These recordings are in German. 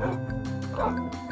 Tschüss.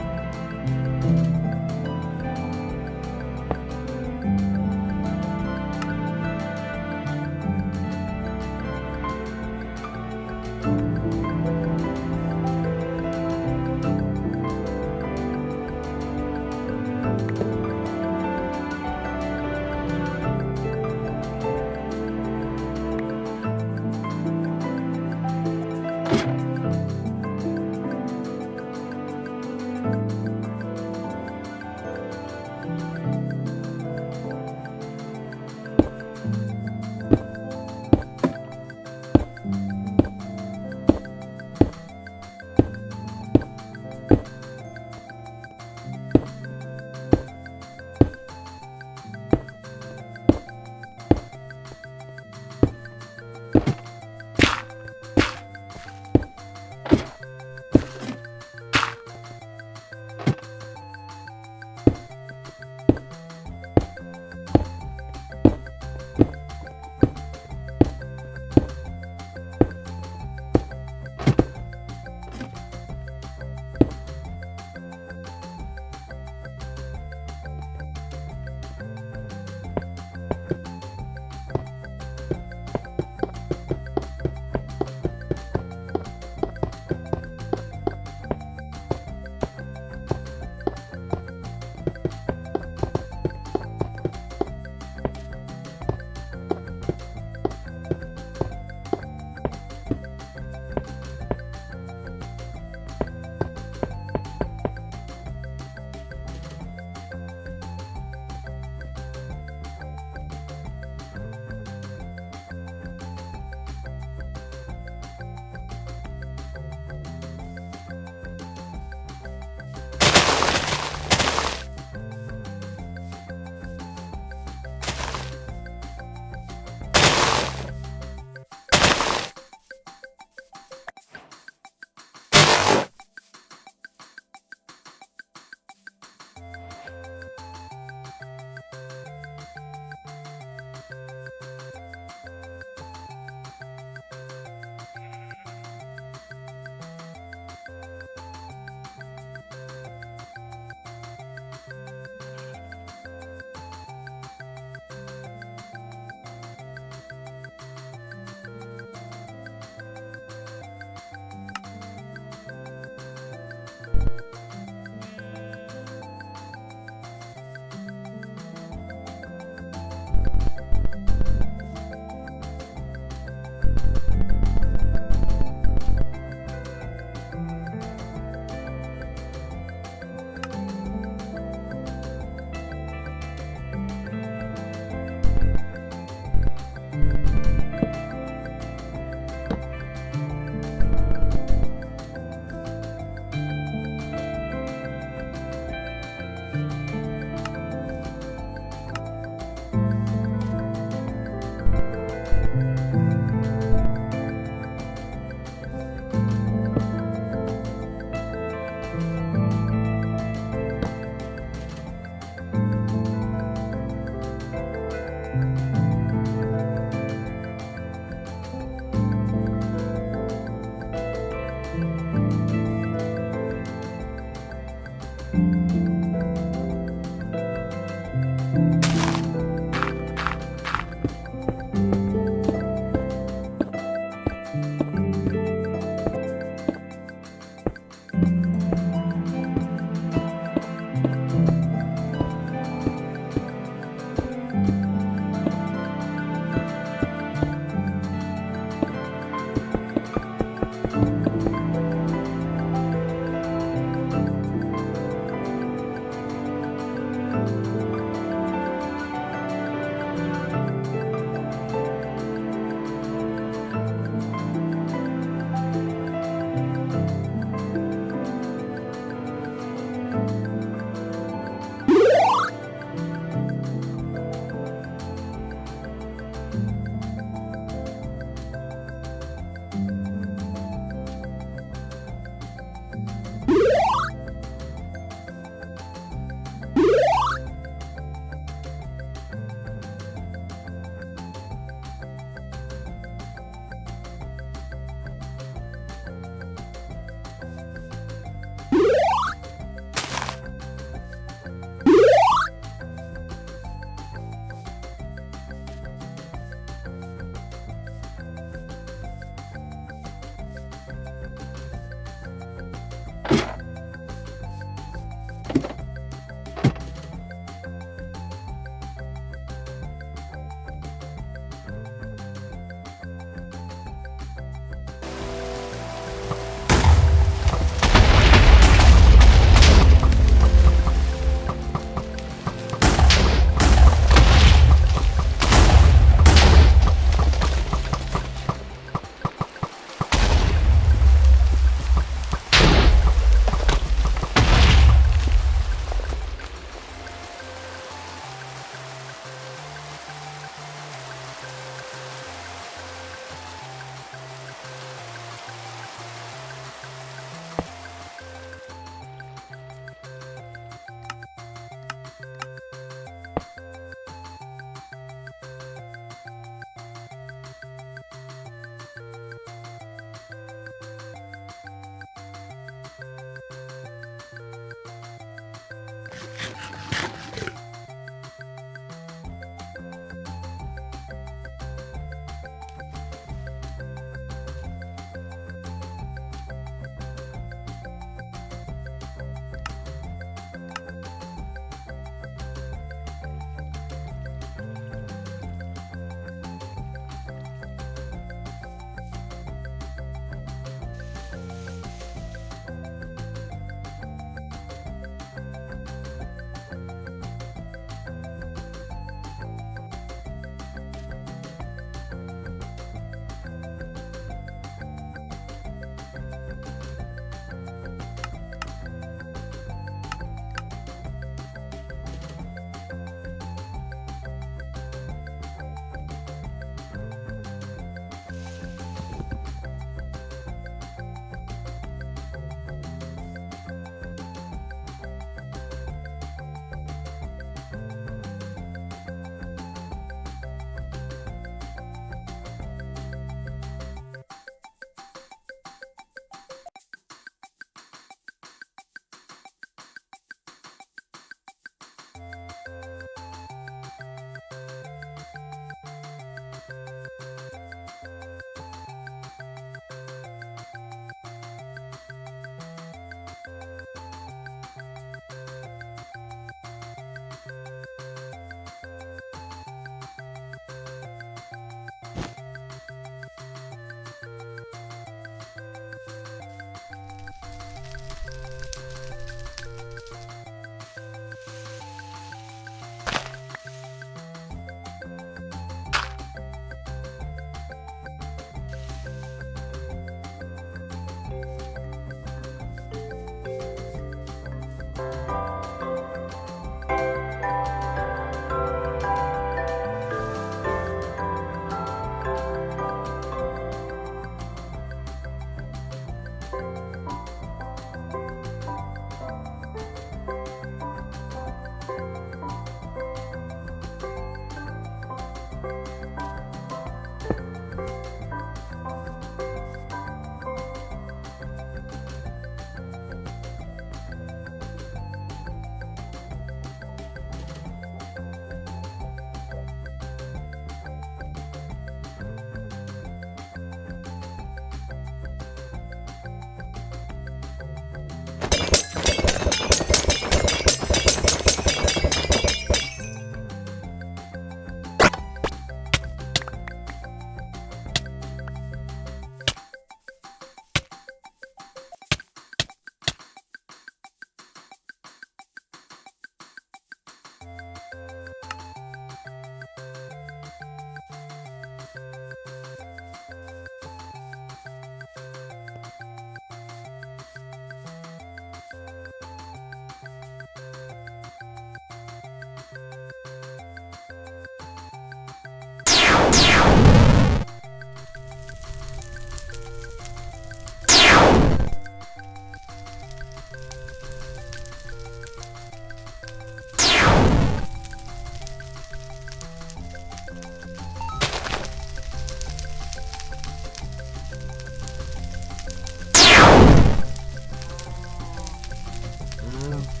Wow.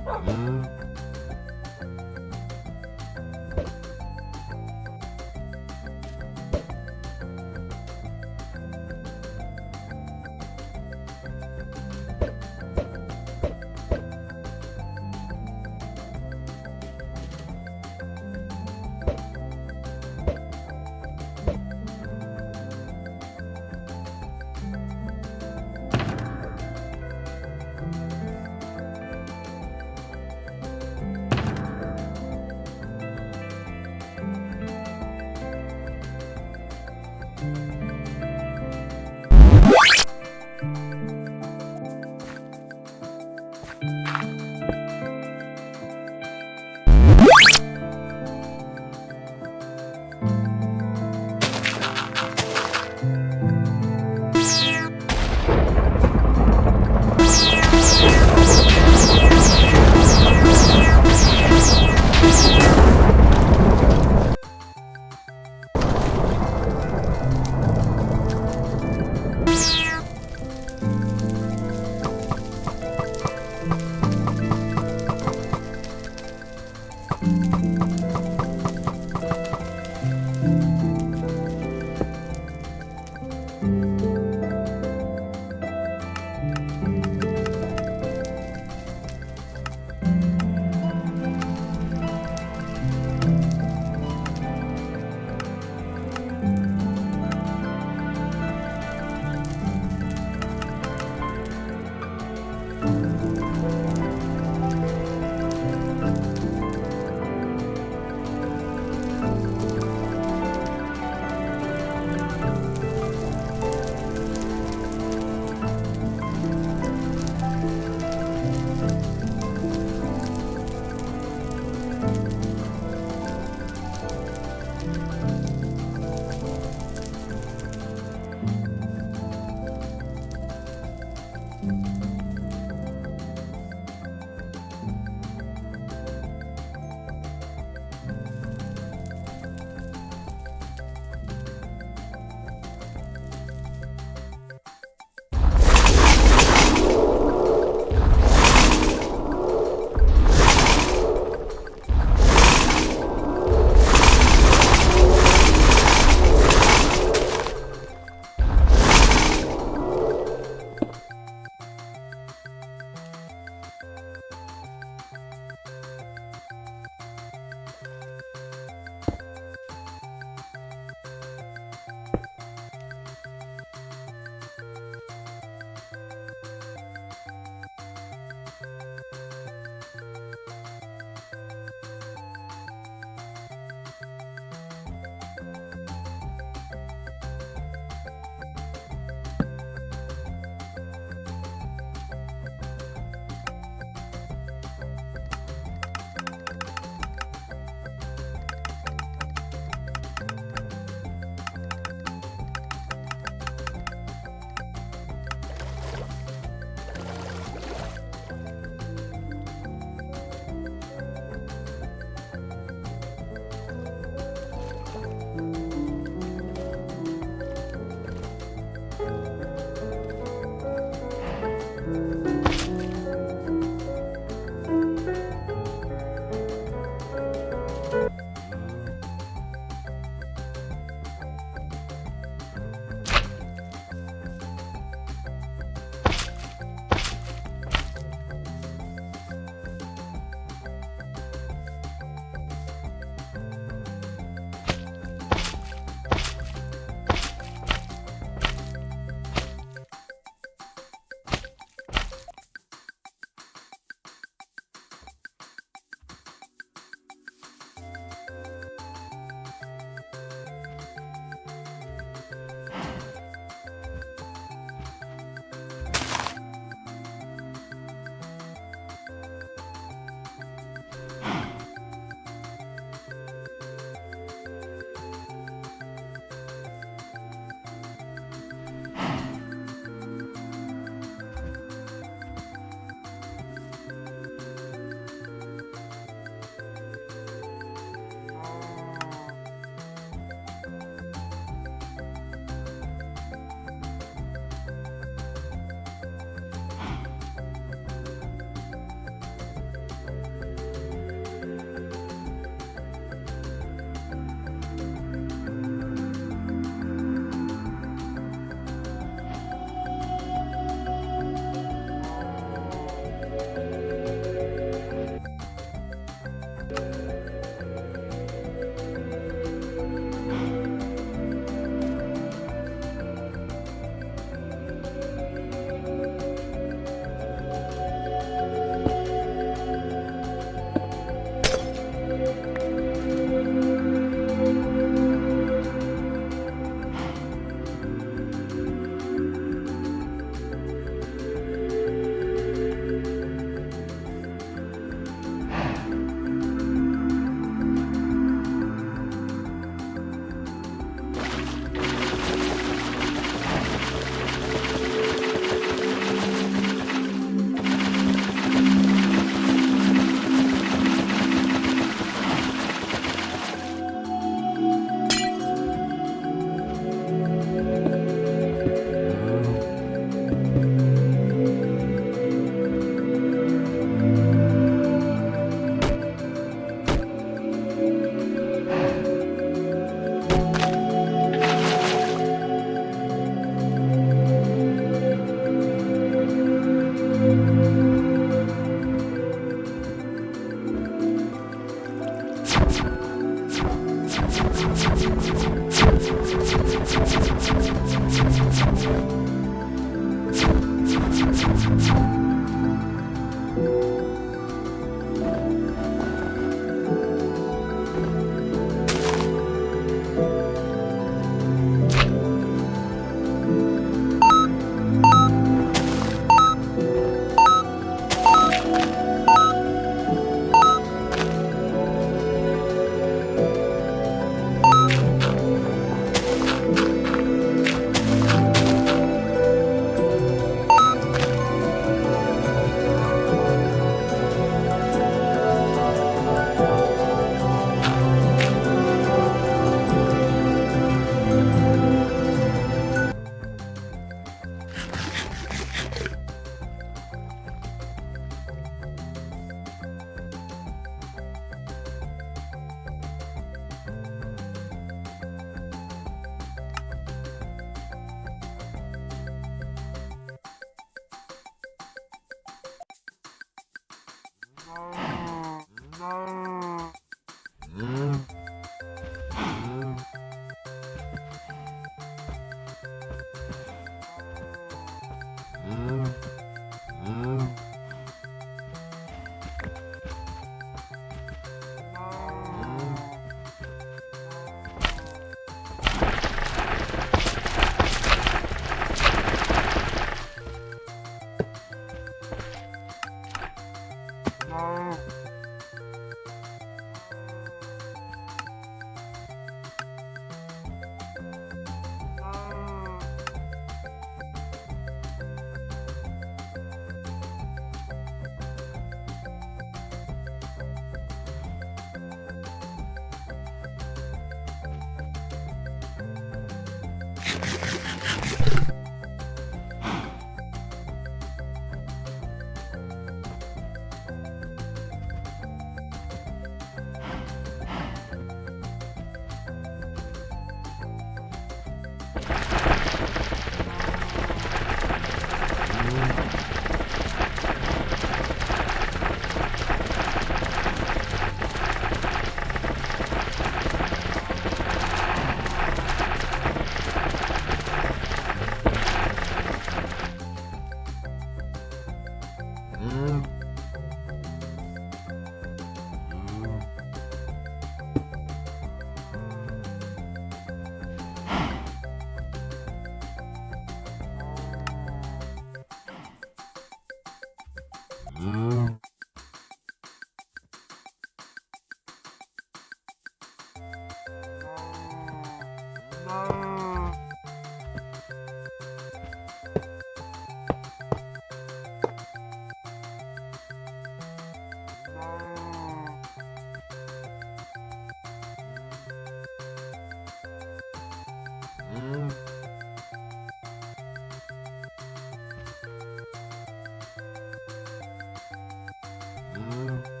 Mm-hmm.